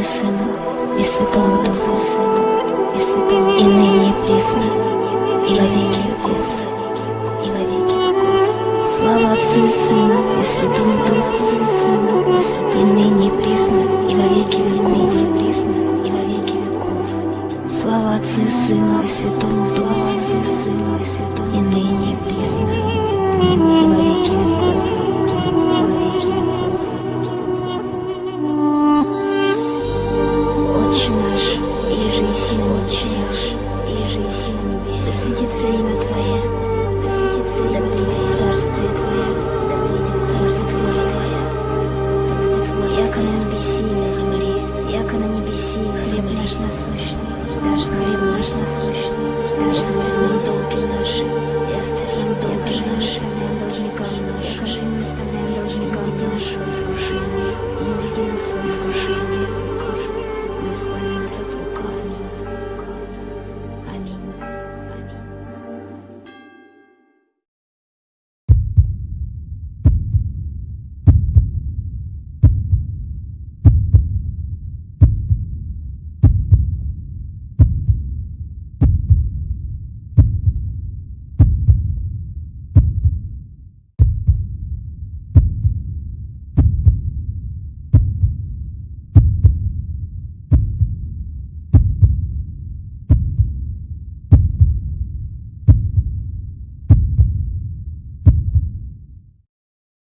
Сыну и Святому Духу, и Святому, и ныне и присно, и во веки веков, и. Слава Отцу и Сыну и Святому Духу, и и и ныне и присно, и во веки веков, и и и. Слава Отцу и Сыну и Святому Духу, Отцу и и и ныне и присно, и во веки веков, на небеси, земли наш насущный, дашь нам хлеб наш насущный, дашь оставь долги наши, и оставим долги наши, оставляем должников наши, и не оставляем должников нашего искушения, и не веди нас в искушение, но избави